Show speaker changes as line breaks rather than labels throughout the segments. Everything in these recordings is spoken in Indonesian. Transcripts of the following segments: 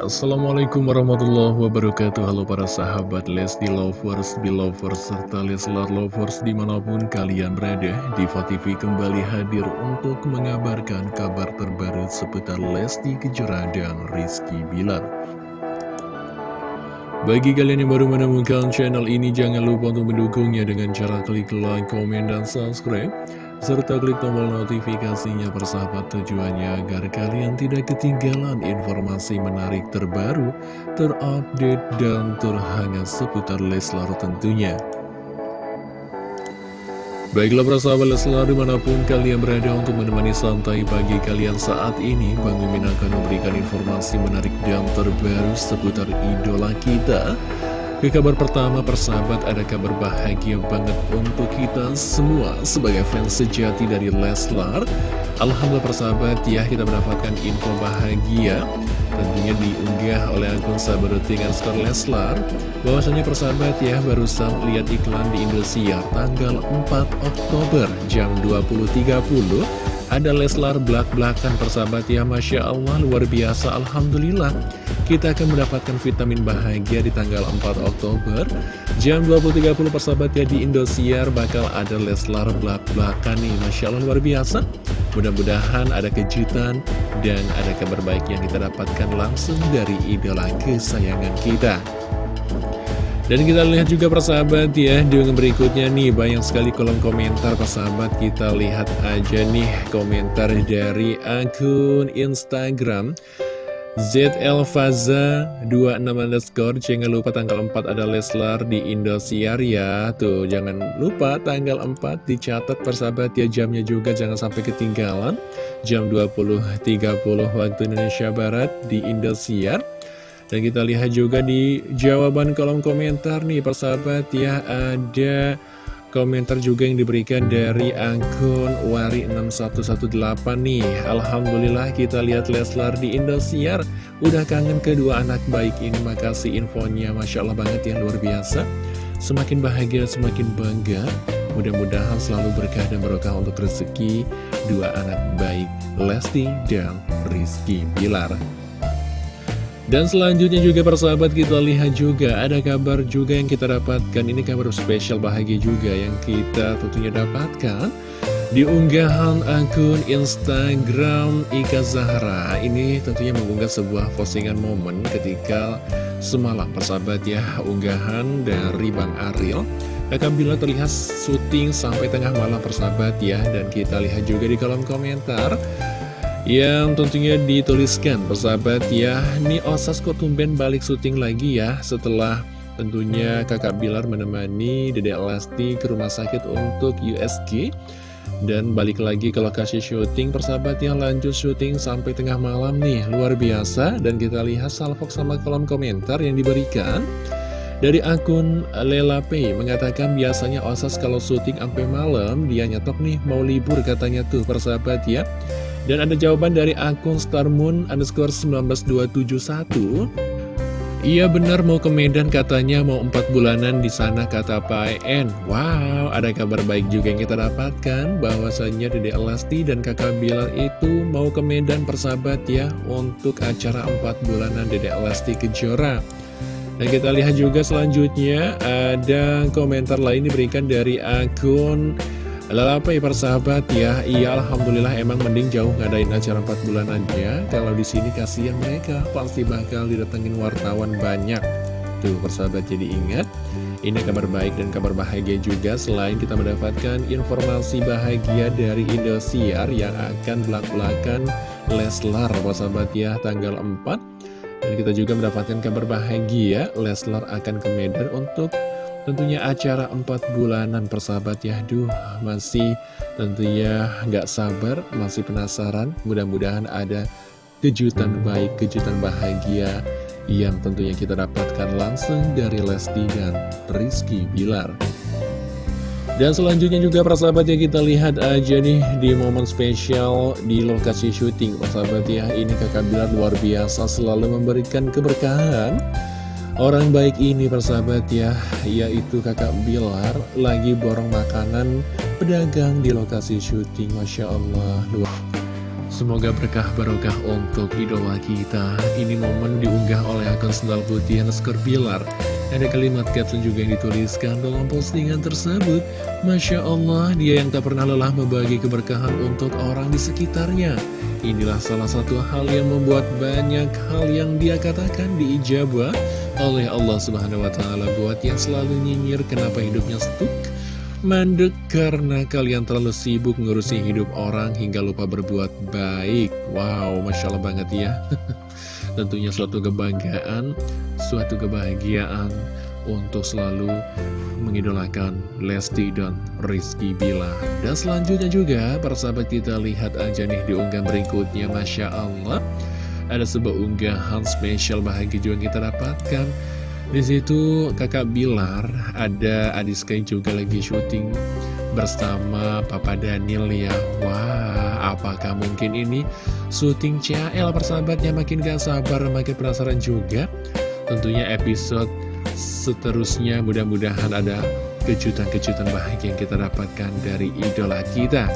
Assalamualaikum warahmatullahi wabarakatuh. Halo para sahabat Lesti Lovers, Belovers, serta Leslar Lovers di mana pun kalian berada Diva TV kembali hadir untuk mengabarkan kabar terbaru seputar Lesti Kejora dan Rizky Bilar. Bagi kalian yang baru menemukan channel ini, jangan lupa untuk mendukungnya dengan cara klik like, komen, dan subscribe serta klik tombol notifikasinya persahabat tujuannya agar kalian tidak ketinggalan informasi menarik terbaru, terupdate, dan terhangat seputar Leslar tentunya. Baiklah persahabat Leslar di mana pun kalian berada untuk menemani santai pagi kalian saat ini Bang Mimin akan memberikan informasi menarik dan terbaru seputar idola kita ke kabar pertama persahabat ada kabar bahagia banget untuk kita semua sebagai fans sejati dari Leslar. Alhamdulillah persahabat ya kita mendapatkan info bahagia. Tentunya diunggah oleh akun sahabat skor Leslar. Bahwasanya persahabat ya barusan lihat iklan di Indosiar tanggal 4 Oktober jam 20.30 ada Leslar belak-belakan persahabat ya Masya Allah luar biasa Alhamdulillah Kita akan mendapatkan vitamin bahagia di tanggal 4 Oktober. Jam 20.30 persahabat ya di Indosiar bakal ada Leslar belak-belakan nih. Masya Allah luar biasa. Mudah-mudahan ada kejutan dan ada kabar baik yang kita dapatkan langsung dari idola kesayangan kita. Dan kita lihat juga persahabat ya Di berikutnya nih banyak sekali kolom komentar persahabat Kita lihat aja nih komentar dari akun Instagram ZLFaza 26 underscore Jangan lupa tanggal 4 ada Leslar di Indosiar ya. Tuh jangan lupa tanggal 4 dicatat persahabat ya jamnya juga jangan sampai ketinggalan. Jam 20.30 waktu Indonesia Barat di Indosiar. Dan kita lihat juga di jawaban kolom komentar nih persahabat ya Ada komentar juga yang diberikan dari akun Wari6118 nih. Alhamdulillah kita lihat Leslar di Indosiar. Udah kangen kedua anak baik ini. Makasih infonya. Masya Allah banget ya luar biasa. Semakin bahagia semakin bangga. Mudah-mudahan selalu berkah dan berkah untuk rezeki Dua anak baik Lesti dan Rizky Bilar dan selanjutnya juga persahabat kita lihat juga ada kabar juga yang kita dapatkan. Ini kabar spesial bahagia juga yang kita tentunya dapatkan Di unggahan akun Instagram Ika Zahra. Ini tentunya mengunggah sebuah postingan momen ketika semalam persahabat ya Unggahan dari Bang Ariel Kakak Bila terlihat syuting sampai tengah malam persahabat ya. Dan kita lihat juga di kolom komentar yang tentunya dituliskan persahabat ya. Ini Osas kok tumben balik syuting lagi ya Setelah tentunya kakak Bilar menemani Dede Elasti ke rumah sakit untuk USG Dan balik lagi ke lokasi syuting persahabat yang lanjut syuting sampai tengah malam nih. Luar biasa. Dan kita lihat salvok sama kolom komentar yang diberikan. Dari akun Lela Pay mengatakan biasanya Osas kalau syuting sampai malam dia nyetok nih mau libur katanya tuh persahabat ya dan ada jawaban dari akun starmoon underscore 19271 Iya benar mau ke Medan katanya mau 4 bulanan di sana kata Pak En. Wow, ada kabar baik juga yang kita dapatkan bahwasanya Dede Elasti dan kakak Bilar itu mau ke Medan persahabat ya untuk acara 4 bulanan Dede Elasti Kejora. Dan kita lihat juga selanjutnya ada komentar lain diberikan dari akun Lalu apa ya persahabat ya Iya Alhamdulillah emang mending jauh ngadain acara 4 bulan aja. Kalau di sini kasihan mereka Pasti bakal didatengin wartawan banyak. Tuh persahabat jadi ingat Ini kabar baik dan kabar bahagia juga Selain kita mendapatkan informasi bahagia dari Indosiar Yang akan belak-belakan Leslar persahabat ya tanggal 4 Dan kita juga mendapatkan kabar bahagia Leslar akan ke Medan untuk Tentunya acara 4 bulanan persahabat ya. Duh masih tentunya nggak sabar Masih penasaran. Mudah-mudahan ada kejutan baik Kejutan bahagia Yang tentunya kita dapatkan langsung dari Lesti dan Rizky Bilar. Dan selanjutnya juga persahabat ya kita lihat aja nih di momen spesial di lokasi syuting. Persahabat ya ini kakak Bilar luar biasa selalu memberikan keberkahan Orang baik ini persahabat ya, yaitu kakak Bilar lagi borong makanan pedagang di lokasi syuting, Masya Allah. Semoga berkah barokah untuk idola kita. Ini momen diunggah oleh akun sendal putih Naskar Bilar. Ada kalimat caption juga yang dituliskan dalam postingan tersebut. Masya Allah, dia yang tak pernah lelah membagi keberkahan untuk orang di sekitarnya. Inilah salah satu hal yang membuat banyak hal yang dia katakan diijabah oleh Allah Subhanahu wa Ta'ala. Buat yang selalu nyinyir, kenapa hidupnya stuck? Mandek karena kalian terlalu sibuk ngurusi hidup orang hingga lupa berbuat baik Wow, Masya Allah banget ya Tentunya suatu kebanggaan, suatu kebahagiaan untuk selalu mengidolakan Lesti dan Rizky Bila Dan selanjutnya juga, para sahabat kita lihat aja nih di unggahan berikutnya Masya Allah Ada sebuah unggahan spesial bahagia juga kita dapatkan di situ kakak Bilar ada Adiska juga lagi syuting bersama Papa Daniel ya. Wah, apakah mungkin ini syuting CL persahabatnya makin gak sabar, makin penasaran juga. Tentunya episode seterusnya mudah-mudahan ada kejutan-kejutan bahagia yang kita dapatkan dari idola kita.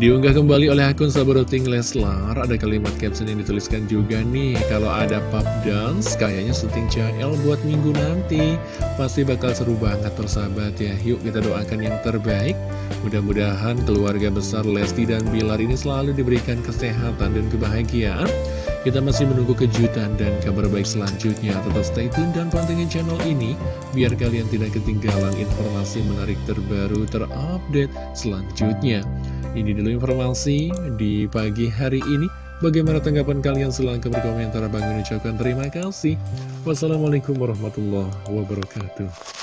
Diunggah kembali oleh akun Sabaroting Leslar Ada kalimat caption yang dituliskan juga nih. Kalau ada pub dance Kayaknya syuting CL buat minggu nanti. Pasti bakal seru banget persahabat ya. Yuk kita doakan yang terbaik. Mudah-mudahan keluarga besar Lesti dan Bilar ini selalu diberikan kesehatan dan kebahagiaan Kita masih menunggu kejutan dan kabar baik selanjutnya Tetap stay tune dan pantengin channel ini Biar kalian tidak ketinggalan informasi menarik terbaru terupdate selanjutnya ini dulu informasi di pagi hari ini. Bagaimana tanggapan kalian? Silahkan berkomentar. Bang ucapkan terima kasih. Wassalamualaikum warahmatullahi wabarakatuh.